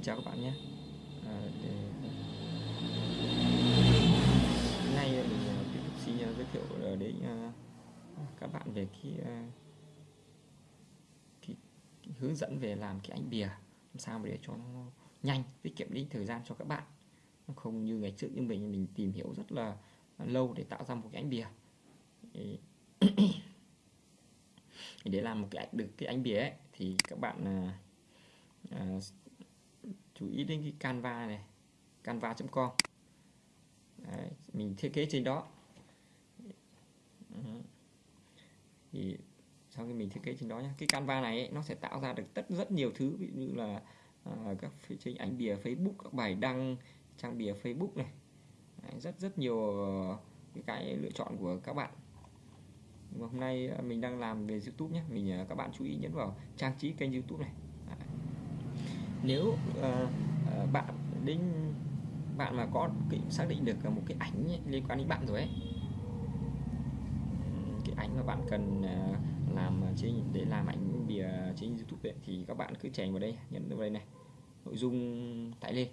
Xin chào các bạn nhé. À, để... Hôm nay mình tiếp tục xin giới thiệu à, đến à, các bạn về cái, cái, cái hướng dẫn về làm cái ảnh bìa làm sao để cho nó nhanh tiết kiệm đi thời gian cho các bạn. Không như ngày trước như mình mình tìm hiểu rất là lâu để tạo ra một cái ảnh bìa. Để làm một cái được cái ảnh bìa ấy, thì các bạn à, chú ý đến cái canva này canva.com mình thiết kế trên đó. Thì sau khi mình thiết kế trên đó nhé cái canva này ấy, nó sẽ tạo ra được tất rất nhiều thứ. Ví dụ như là à, các trên ảnh bìa Facebook các bài đăng trang bìa Facebook này. Đấy, rất rất nhiều ờ, cái, cái lựa chọn của các bạn. Hôm nay à, mình đang làm về YouTube nhé mình à, các bạn chú ý nhấn vào trang trí kênh YouTube này nếu uh, bạn đến bạn mà có cái, xác định được một cái ảnh ấy, liên quan đến bạn rồi ấy cái ảnh mà bạn cần ờ, làm trên để làm ảnh bìa trên YouTube ấy, thì các bạn cứ chèn vào đây nhấn vào đây này nội dung tải lên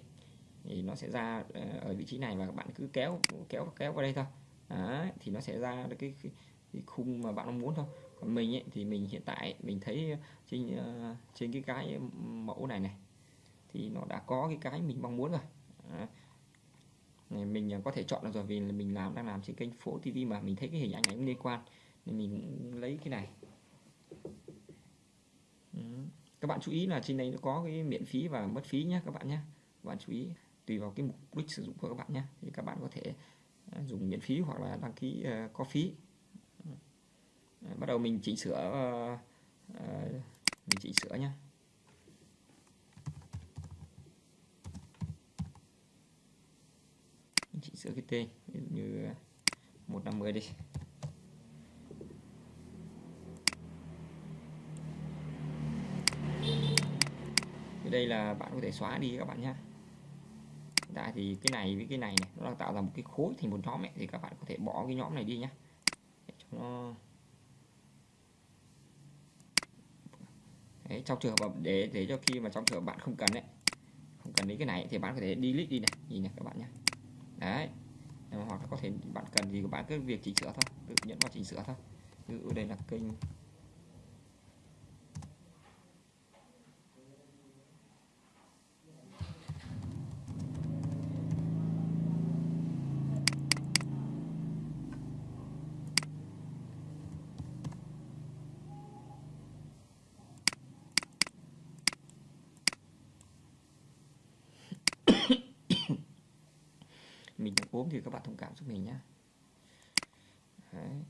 thì nó sẽ ra ở vị trí này và các bạn cứ kéo kéo kéo vào đây thôi. Đó, thì nó sẽ ra được cái, cái, cái khung mà bạn mong muốn thôi. Còn mình ấy, thì mình hiện tại mình thấy trên trên cái cái mẫu này này thì nó đã có cái cái mình mong muốn rồi. Này mình à, có thể chọn được rồi vì là mình làm đang làm trên kênh phố TV mà mình thấy cái hình ảnh này cũng liên quan. Nên mình lấy cái này. Các bạn chú ý là trên đây nó có cái miễn phí và mất phí nhé các bạn nhé các bạn chú ý tùy vào cái mục đích sử dụng của các bạn nhé thì các bạn có thể à, dùng miễn phí hoặc là đăng ký uh, có phí. Bắt đầu mình chỉnh sửa uh, uh, mình chỉnh sửa nhé giữa sửa cái tên ví dụ như 150 đi. Thì đây là bạn có thể xóa đi các bạn nhé tại thì cái này với cái này này nó đang tạo ra một cái khối thành một nhóm ấy, thì các bạn có thể bỏ cái nhóm này đi nhé cho nó Đấy, trong trường hợp để để cho khi mà trong trường hợp bạn không cần đấy không cần đến cái này thì bạn có thể delete đi này nhìn này các bạn nhé đấy. Hoặc là có thể bạn cần gì của bạn cứ việc chỉnh sửa thôi. Tự nhấn vào chỉnh sửa thôi. Ví dụ đây là kênh mình thì các bạn thông cảm giúp mình nhé Đấy.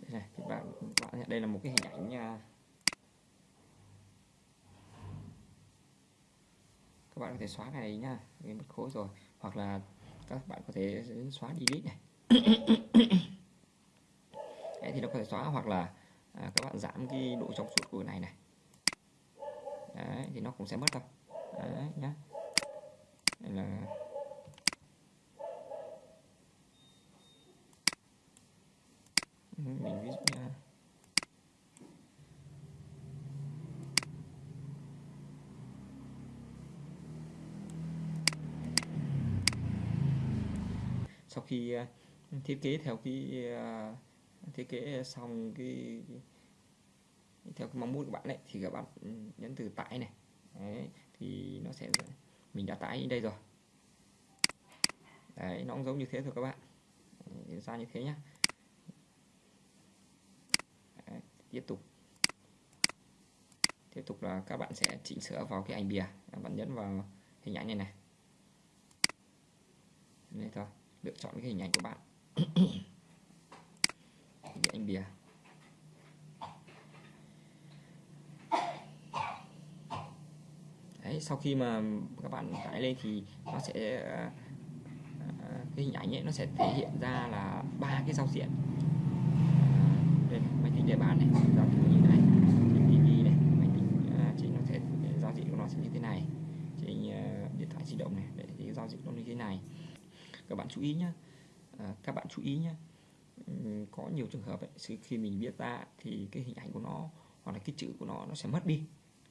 đây này thì bạn bạn đây là một cái hình ảnh nha các bạn có thể xóa cái này nhá cái mất khối rồi. Hoặc là các bạn có thể xóa delete này. Đấy, thì nó có thể xóa hoặc là à, các bạn giảm cái độ trong suốt của này này đấy, thì nó cũng sẽ mất thôi đấy nhá. Đây là mình ví dụ nha. Sau khi ờ, thiết kế theo cái ờ, thiết kế xong cái, theo cái mong muốn của bạn đấy thì các bạn nhấn từ tải này đấy, thì nó sẽ mình đã tải đây rồi. Đấy nó cũng giống như thế thôi các bạn. Đấy, ra như thế nhá. Đấy, tiếp tục. Tiếp tục là các bạn sẽ chỉnh sửa vào cái ảnh bìa. Các bạn nhấn vào hình ảnh này này. Đây thôi lựa chọn cái hình ảnh của bạn. Cái ảnh bìa. Đấy, sau khi mà các bạn tải lên thì nó sẽ ờ, ờ, cái hình ảnh ấy nó sẽ thể hiện ra là ba cái giao diện. Ờ, đây máy tính để bàn này giao diện như thế này trên TV này máy tính trên nó sẽ giao diện của nó sẽ như thế này. Trên điện thoại di động này để cái giao diện nó như thế này. Các bạn chú ý nhé các bạn chú ý nhé có nhiều trường hợp ấy, khi mình viết ra thì cái hình ảnh của nó hoặc là cái chữ của nó nó sẽ mất đi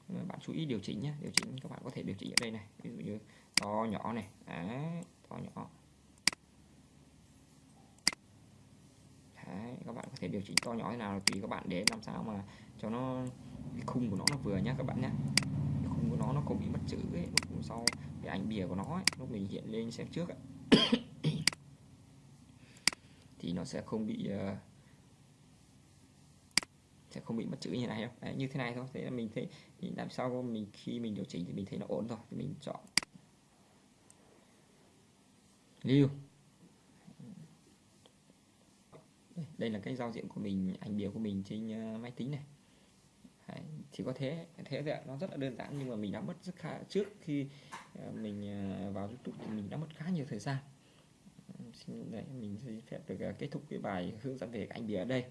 bạn chú ý điều chỉnh nhé điều chỉnh các bạn có thể điều chỉnh ở đây này. Ví dụ như to nhỏ này. Đấy, to nhỏ. Đấy, các bạn có thể điều chỉnh to nhỏ thế nào tùy các bạn để làm sao mà cho nó cái khung của nó nó vừa nhá các bạn nhé cái khung của nó nó không bị mất chữ ấy lúc sau cái ảnh bìa của nó ấy, lúc mình hiện lên xem trước ấy. thì nó sẽ không bị uh, sẽ không bị mất chữ như này đâu. Đấy, như thế này thôi. Thế là mình thấy thì làm sao mình khi mình điều chỉnh thì mình thấy nó ổn rồi thì mình chọn. Lưu. Đây là cái giao diện của mình ảnh bìa của mình trên ờ, máy tính này. Đấy, chỉ có thế thế vậy nó rất là đơn giản nhưng mà mình đã mất rất khá trước khi ờ, mình ờ, vào YouTube thì mình đã mất khá nhiều thời gian. Xin đấy mình xin phép được kết thúc cái bài hướng dẫn về ảnh bìa ở đây.